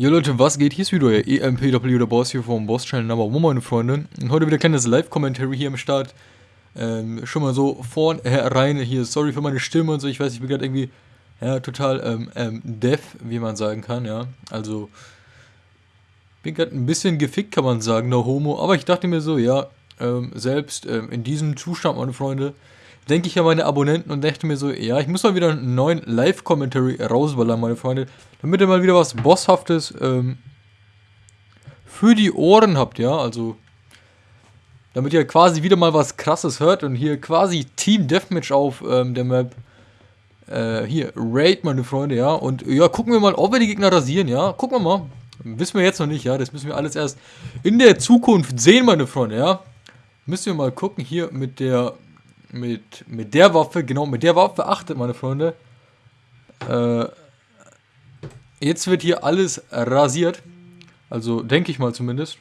Jo Leute, was geht? Hier ist wieder euer EMPW, der Boss hier vom Boss Channel Number One, meine Freunde. Und heute wieder ein kleines Live-Commentary hier am Start. Ähm, schon mal so vorn herein hier, sorry für meine Stimme und so, ich weiß, ich bin gerade irgendwie, ja, total, ähm, ähm, deaf, wie man sagen kann, ja. Also, bin gerade ein bisschen gefickt, kann man sagen, der Homo. Aber ich dachte mir so, ja, ähm, selbst ähm, in diesem Zustand, meine Freunde, denke ich an meine Abonnenten und dachte mir so, ja, ich muss mal wieder einen neuen Live-Commentary rausballern, meine Freunde, damit ihr mal wieder was Bosshaftes ähm, für die Ohren habt, ja, also damit ihr quasi wieder mal was krasses hört und hier quasi Team Deathmatch auf ähm, der Map. Äh, hier, Raid, meine Freunde, ja, und ja, gucken wir mal, ob wir die Gegner rasieren, ja, gucken wir mal, wissen wir jetzt noch nicht, ja, das müssen wir alles erst in der Zukunft sehen, meine Freunde, ja, müssen wir mal gucken, hier mit der mit, mit der Waffe, genau, mit der Waffe, achtet meine Freunde, äh, jetzt wird hier alles rasiert, also denke ich mal zumindest.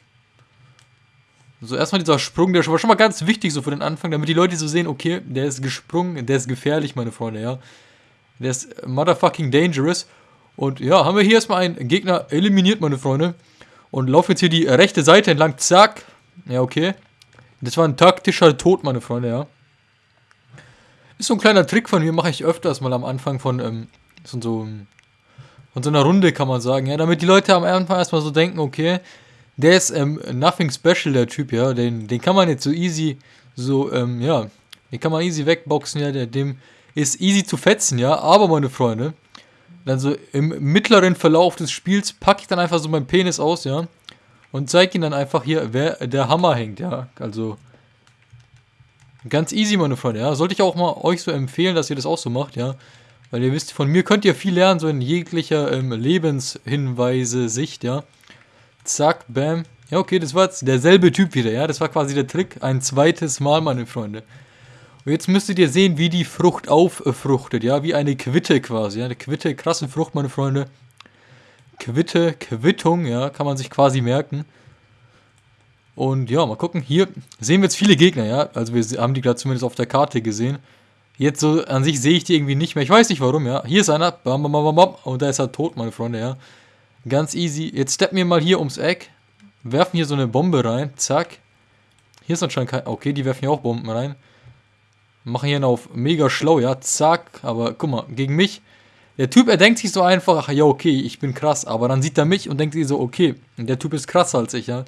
So, erstmal dieser Sprung, der war schon mal ganz wichtig so für den Anfang, damit die Leute so sehen, okay, der ist gesprungen, der ist gefährlich, meine Freunde, ja. Der ist motherfucking dangerous. Und ja, haben wir hier erstmal einen Gegner eliminiert, meine Freunde. Und laufen jetzt hier die rechte Seite entlang, zack. Ja, okay. Das war ein taktischer Tod, meine Freunde, ja. Ist so ein kleiner Trick von mir, mache ich öfters mal am Anfang von, ähm, von so, von so einer Runde, kann man sagen, ja, damit die Leute am Anfang erstmal so denken, okay, der ist ähm, nothing special, der Typ, ja, den, den kann man jetzt so easy, so, ähm, ja, den kann man easy wegboxen, ja, der, dem ist easy zu fetzen, ja, aber meine Freunde, dann so im mittleren Verlauf des Spiels packe ich dann einfach so meinen Penis aus, ja, und zeige ihn dann einfach hier, wer der Hammer hängt, ja, also Ganz easy, meine Freunde, ja. Sollte ich auch mal euch so empfehlen, dass ihr das auch so macht, ja. Weil ihr wisst, von mir könnt ihr viel lernen, so in jeglicher ähm, Lebenshinweise-Sicht, ja. Zack, bam. Ja, okay, das war jetzt derselbe Typ wieder, ja. Das war quasi der Trick. Ein zweites Mal, meine Freunde. Und jetzt müsstet ihr sehen, wie die Frucht auffruchtet, ja. Wie eine Quitte quasi, ja. Eine Quitte, krasse Frucht, meine Freunde. Quitte, Quittung, ja, kann man sich quasi merken. Und ja, mal gucken. Hier sehen wir jetzt viele Gegner, ja. Also wir haben die gerade zumindest auf der Karte gesehen. Jetzt so an sich sehe ich die irgendwie nicht mehr. Ich weiß nicht warum, ja. Hier ist einer. Bam, bam, bam, bam. Und da ist er tot, meine Freunde, ja. Ganz easy. Jetzt steppen wir mal hier ums Eck. Werfen hier so eine Bombe rein. Zack. Hier ist anscheinend kein... Okay, die werfen hier auch Bomben rein. Machen hier auf mega schlau, ja. Zack. Aber guck mal, gegen mich... Der Typ, er denkt sich so einfach, ach ja, okay, ich bin krass. Aber dann sieht er mich und denkt sich so, okay, der Typ ist krasser als ich, ja.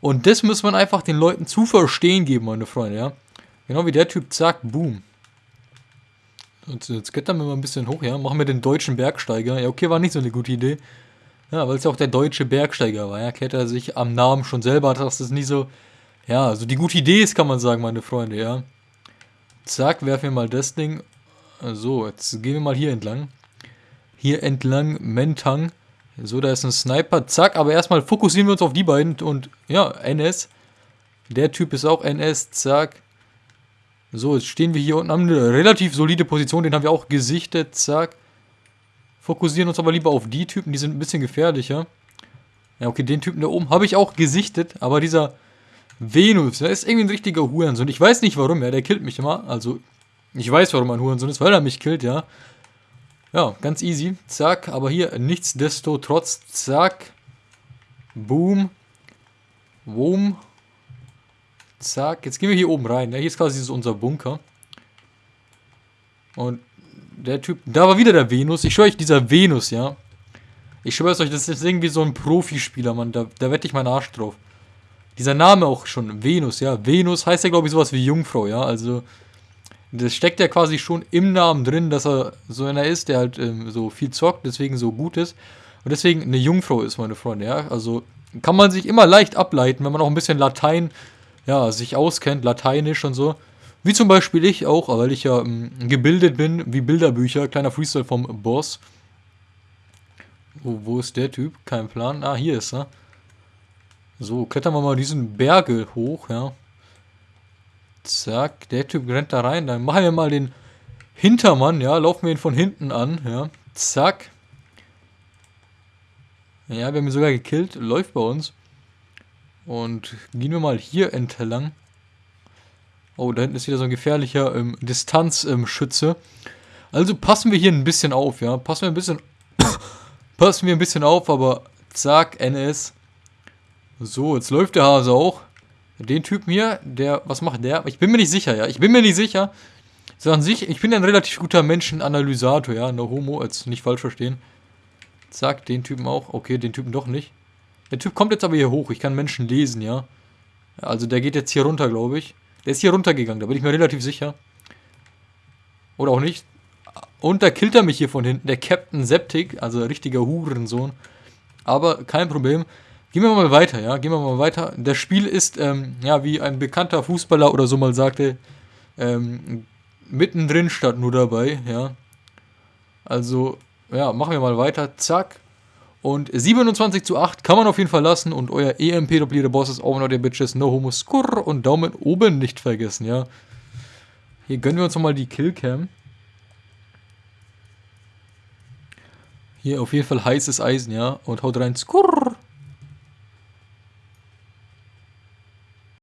Und das muss man einfach den Leuten zu verstehen geben, meine Freunde, ja. Genau wie der Typ, zack, boom. Und jetzt klettern wir mal ein bisschen hoch, ja. Machen wir den deutschen Bergsteiger. Ja, okay, war nicht so eine gute Idee. Ja, weil es ja auch der deutsche Bergsteiger war, ja. Kennt er sich am Namen schon selber, dass das nicht so, ja, also die gute Idee ist, kann man sagen, meine Freunde, ja. Zack, werfen wir mal das Ding. So, jetzt gehen wir mal hier entlang. Hier entlang, Mentang. So, da ist ein Sniper. Zack, aber erstmal fokussieren wir uns auf die beiden. Und ja, NS. Der Typ ist auch NS. Zack. So, jetzt stehen wir hier unten, haben eine relativ solide Position. Den haben wir auch gesichtet. Zack. Fokussieren uns aber lieber auf die Typen. Die sind ein bisschen gefährlicher. Ja, okay, den Typen da oben habe ich auch gesichtet. Aber dieser Venus, der ist irgendwie ein richtiger Hurensohn. Ich weiß nicht warum, ja. Der killt mich immer. Also, ich weiß, warum er ein Hurensohn ist, weil er mich killt, ja. Ja, ganz easy. Zack, aber hier nichtsdestotrotz, zack. Boom. Boom. Zack. Jetzt gehen wir hier oben rein. Ja, hier ist quasi unser Bunker. Und der Typ, da war wieder der Venus. Ich schwöre euch, dieser Venus, ja. Ich schwöre euch, das ist irgendwie so ein Profispieler, Mann. Da, da wette ich meinen Arsch drauf. Dieser Name auch schon, Venus, ja. Venus heißt ja, glaube ich, sowas wie Jungfrau, ja. Also, das steckt ja quasi schon im Namen drin, dass er so einer ist, der halt ähm, so viel zockt, deswegen so gut ist. Und deswegen eine Jungfrau ist, meine Freunde, ja. Also kann man sich immer leicht ableiten, wenn man auch ein bisschen Latein, ja, sich auskennt, Lateinisch und so. Wie zum Beispiel ich auch, weil ich ja ähm, gebildet bin, wie Bilderbücher, kleiner Freestyle vom Boss. Wo, wo ist der Typ? Kein Plan. Ah, hier ist er. So, klettern wir mal diesen Berge hoch, ja. Zack, der Typ rennt da rein. Dann machen wir mal den Hintermann, ja. Laufen wir ihn von hinten an, ja. Zack. Ja, wir haben ihn sogar gekillt. Läuft bei uns. Und gehen wir mal hier entlang. Oh, da hinten ist wieder so ein gefährlicher ähm, Distanzschütze. Ähm, also passen wir hier ein bisschen auf, ja. Passen wir ein bisschen... passen wir ein bisschen auf, aber Zack, NS. So, jetzt läuft der Hase auch. Den Typen hier, der, was macht der? Ich bin mir nicht sicher, ja. Ich bin mir nicht sicher. So an sich, ich bin ein relativ guter Menschenanalysator, ja. No homo, als nicht falsch verstehen. Zack, den Typen auch. Okay, den Typen doch nicht. Der Typ kommt jetzt aber hier hoch. Ich kann Menschen lesen, ja. Also der geht jetzt hier runter, glaube ich. Der ist hier runtergegangen, da bin ich mir relativ sicher. Oder auch nicht. Und da killt er mich hier von hinten. Der Captain Septic, also richtiger Hurensohn. Aber kein Problem. Gehen wir mal weiter, ja. Gehen wir mal weiter. Das Spiel ist, ähm, ja, wie ein bekannter Fußballer oder so mal sagte, ähm, mittendrin statt nur dabei, ja. Also, ja, machen wir mal weiter. Zack. Und 27 zu 8 kann man auf jeden Fall lassen. Und euer EMP der Boss ist auch noch der Bitches. No Homo Skurr und Daumen oben nicht vergessen, ja. Hier gönnen wir uns nochmal die Killcam. Hier auf jeden Fall heißes Eisen, ja. Und haut rein. Skurr.